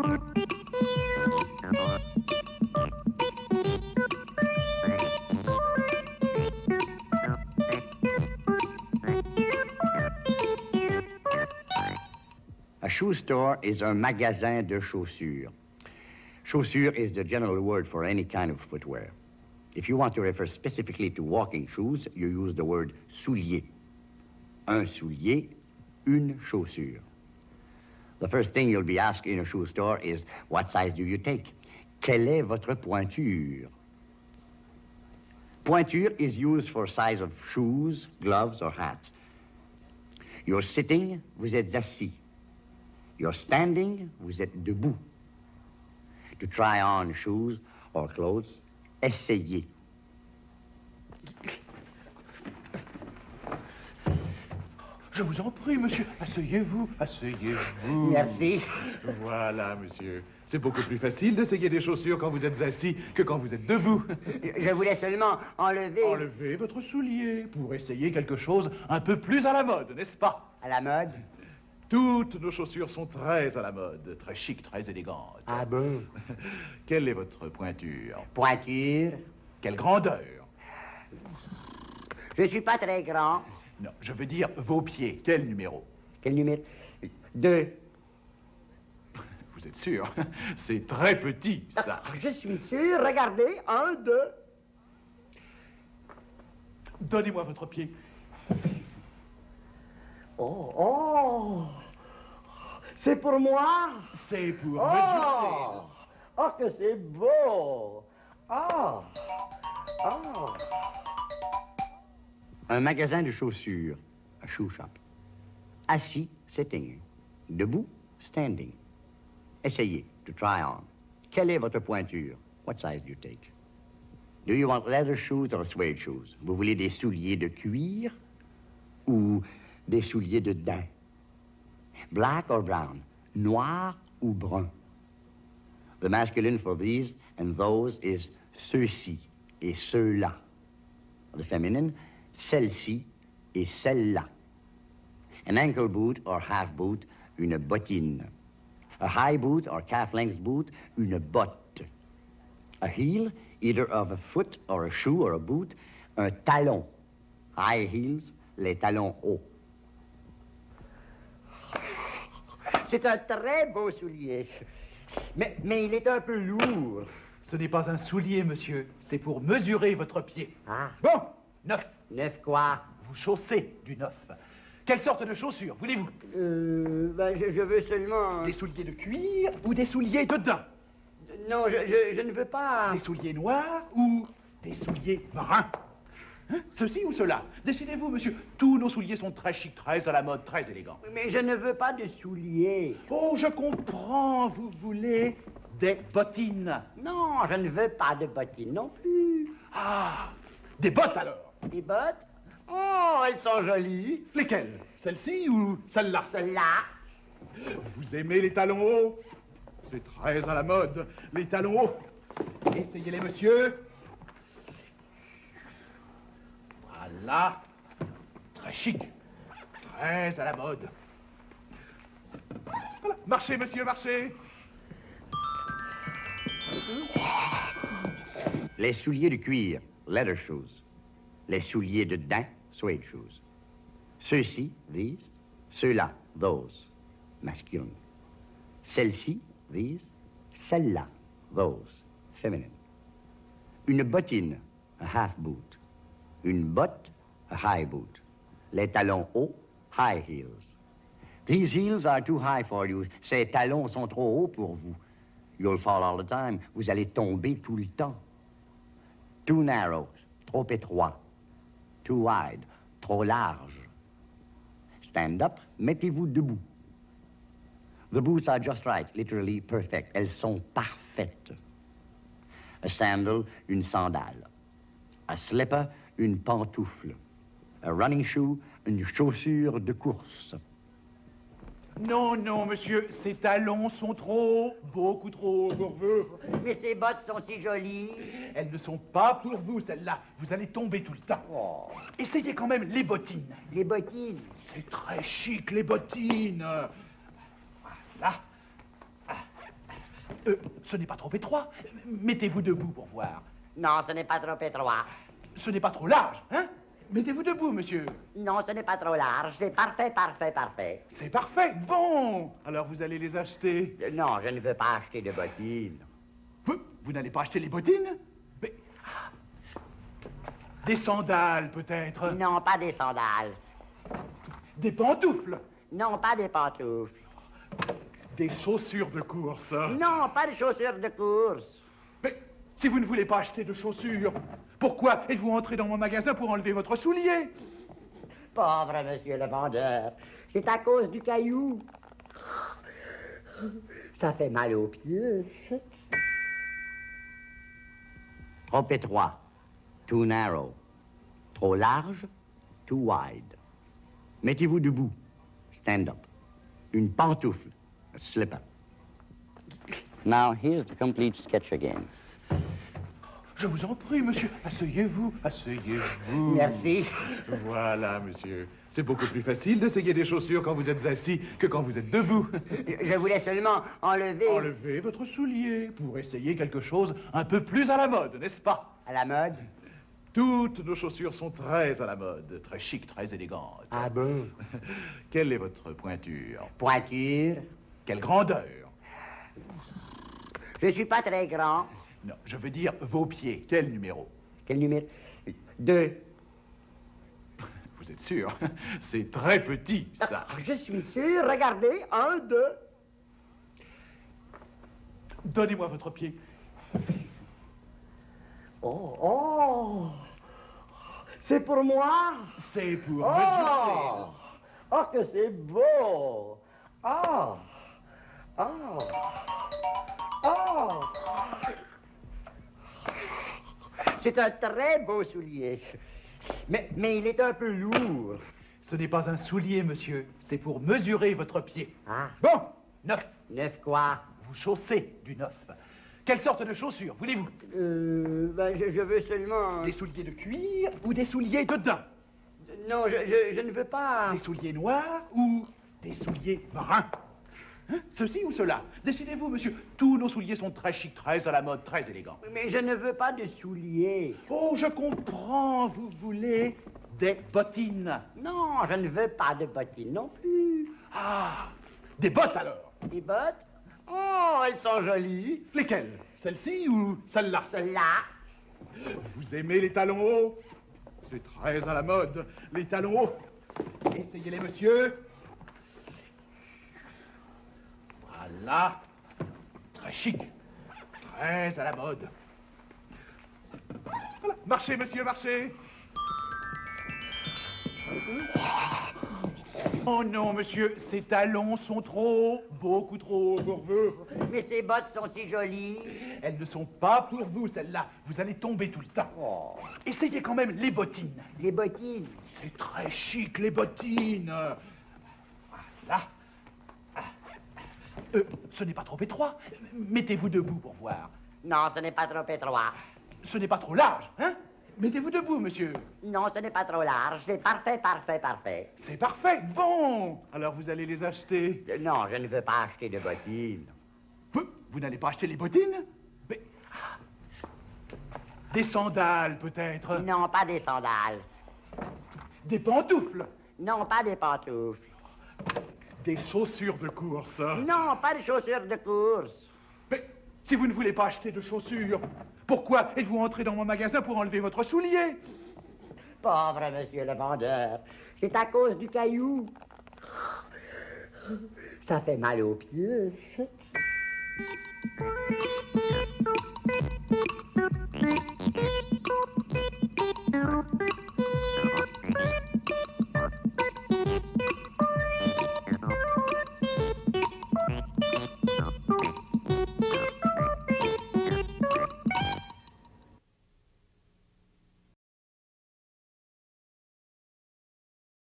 A shoe store is un magasin de chaussures. Chaussure is the general word for any kind of footwear. If you want to refer specifically to walking shoes, you use the word soulier. Un soulier, une chaussure. The first thing you'll be asked in a shoe store is, what size do you take? Quelle est votre pointure? Pointure is used for size of shoes, gloves, or hats. You're sitting, vous êtes assis. You're standing, vous êtes debout. To try on shoes or clothes, essayez. Je vous en prie, monsieur. Asseyez-vous, asseyez-vous. Merci. Voilà, monsieur. C'est beaucoup plus facile d'essayer des chaussures quand vous êtes assis que quand vous êtes debout. Je voulais seulement enlever... Enlevez votre soulier pour essayer quelque chose un peu plus à la mode, n'est-ce pas? À la mode? Toutes nos chaussures sont très à la mode, très chic, très élégantes. Ah bon? Quelle est votre pointure? Pointure. Quelle grandeur? Je suis pas très grand. Non, je veux dire vos pieds. Quel numéro? Quel numéro? Deux. Vous êtes sûr? C'est très petit, ça. Ah, Je suis sûr. Regardez. Un, deux. Donnez-moi votre pied. Oh, oh. C'est pour moi? C'est pour Oh. mesurer. Oh, que c'est beau. Oh. Oh. Un magasin de chaussures. A shoe shop. Assis, sitting. Debout, standing. Essayez, to try on. Quelle est votre pointure? What size do you take? Do you want leather shoes or suede shoes? Vous voulez des souliers de cuir ou des souliers de daim? Black or brown? Noir ou brun? The masculine for these and those is ceux-ci et ceux-là. The feminine, celle-ci et celle-là. An ankle boot or half boot, une bottine. A high boot or calf-length boot, une botte. A heel, either of a foot or a shoe or a boot, un talon. High heels, les talons hauts. C'est un très beau soulier. Mais, mais il est un peu lourd. Ce n'est pas un soulier, monsieur. C'est pour mesurer votre pied. Ah, Bon, neuf. Neuf quoi? Vous chaussez du neuf. Quelle sorte de chaussures voulez-vous? Euh, ben, je, je veux seulement... Des souliers de cuir ou des souliers de daim? Non, je, je, je ne veux pas... Des souliers noirs ou des souliers bruns? Hein? Ceci ou cela? Décidez-vous, monsieur. Tous nos souliers sont très chics, très à la mode, très élégants. Mais je ne veux pas de souliers. Oh, je comprends. Vous voulez des bottines? Non, je ne veux pas de bottines non plus. Ah, des bottes alors. Des bottes? Oh, elles sont jolies. Lesquelles? Celle-ci ou celle-là? Celles-là. Vous aimez les talons hauts? C'est très à la mode, les talons hauts. Essayez-les, monsieur. Voilà. Très chic. Très à la mode. Voilà. Marchez, monsieur, marchez. Les souliers de cuir, leather shoes. Les souliers de daim, suede shoes. Ceux-ci, these. Ceux-là, those, masculine. Celle-ci, these. Celle-là, those, feminine. Une bottine, a half boot. Une botte, a high boot. Les talons hauts, high heels. These heels are too high for you. Ces talons sont trop hauts pour vous. You'll fall all the time. Vous allez tomber tout le temps. Too narrow, trop étroit. Too wide, trop large. Stand up, mettez-vous debout. The boots are just right, literally perfect. Elles sont parfaites. A sandal, une sandale. A slipper, une pantoufle. A running shoe, une chaussure de course. Non, non, monsieur, ces talons sont trop, beaucoup trop pour vous. Mais ces bottes sont si jolies. Elles ne sont pas pour vous, celles-là. Vous allez tomber tout le temps. Oh, Essayez quand même les bottines. les bottines. C'est très chic, les bottines. Voilà. Ah. Euh, ce n'est pas trop étroit. Mettez-vous debout pour voir. Non, ce n'est pas trop étroit. Ce n'est pas trop large, hein? Mettez-vous debout, monsieur. Non, ce n'est pas trop large. C'est parfait, parfait, parfait. C'est parfait. Bon. Alors vous allez les acheter. Euh, Non, je ne veux pas acheter de bottines. Vous, vous n'allez pas acheter les bottines? Mais... ah. Des sandales, peut-être Non, pas des sandales. Des pantoufles Non, pas des pantoufles. Des chaussures de course Non, pas des chaussures de course. Mais si vous ne voulez pas acheter de chaussures, pourquoi êtes-vous entré dans mon magasin pour enlever votre soulier? Pauvre monsieur le vendeur. C'est à cause du caillou. Ça fait mal aux pieds. Trop étroit. Too narrow. Trop large. Too wide. Mettez-vous debout. Stand up. Une pantoufle. A slipper. Now, here's the complete sketch again. Je vous en prie, monsieur, asseyez-vous, asseyez-vous. Merci. Voilà, monsieur. C'est beaucoup plus facile d'essayer des chaussures quand vous êtes assis que quand vous êtes debout. Je voulais seulement enlever... Enlevez votre soulier pour essayer quelque chose un peu plus à la mode, n'est-ce pas? À la mode? Toutes nos chaussures sont très à la mode, très chic, très élégantes. Ah bon? Quelle est votre pointure? Pointure. Quelle grandeur? Je suis pas très grand. Non, je veux dire vos pieds. Quel numéro? Quel numéro? Deux. Vous êtes sûr? C'est très petit, ça. Ah, Je suis sûr. Regardez. Un, deux. Donnez-moi votre pied. Oh, oh. C'est pour moi. C'est pour Oh. mesurer. Oh, que c'est beau. Oh. Oh. Oh. C'est un très beau soulier. Mais, mais il est un peu lourd. Ce n'est pas un soulier, monsieur. C'est pour mesurer votre pied. Ah, Bon, neuf. neuf quoi? Vous chaussez du neuf. Quelle sorte de chaussures voulez-vous? Euh, ben, je, je veux seulement... Des souliers de cuir ou des souliers de daim? Non, je, je, je ne veux pas... Des souliers noirs ou des souliers bruns? Hein? Ceci ou cela? Décidez-vous, monsieur. Tous nos souliers sont très chics, très à la mode, très élégants. Mais je ne veux pas de souliers. Oh, je comprends. Vous voulez des bottines. Non, je ne veux pas de bottines non plus. Ah, des bottes alors. Des bottes? Oh, elles sont jolies. Lesquelles? Celle-ci ou celle-là? Celles-là. Vous aimez les talons hauts? C'est très à la mode, les talons hauts. Essayez-les, monsieur. Voilà. Très chic. Très à la mode. Voilà. Marchez, monsieur, marchez. Oh non, monsieur, ces talons sont trop hauts, beaucoup trop hauts pour vous. Mais ces bottes sont si jolies. Elles ne sont pas pour vous, celles-là. Vous allez tomber tout le temps. Oh, Essayez quand même les bottines. les bottines. C'est très chic, les bottines. Voilà. Euh, ce n'est pas trop étroit. Mettez-vous debout pour voir. Non, ce n'est pas trop étroit. Ce n'est pas trop large, hein? Mettez-vous debout, monsieur. Non, ce n'est pas trop large. C'est parfait, parfait, parfait. C'est parfait. Bon. Alors vous allez les acheter. Euh, Non, je ne veux pas acheter de bottines. Vous, vous n'allez pas acheter les bottines? Mais... ah. Des sandales, peut-être Non, pas des sandales. Des pantoufles Non, pas des pantoufles. Des chaussures de course Non, pas des chaussures de course. Mais si vous ne voulez pas acheter de chaussures, pourquoi êtes-vous entré dans mon magasin pour enlever votre soulier? Pauvre monsieur le vendeur. C'est à cause du caillou. Ça fait mal aux pieds.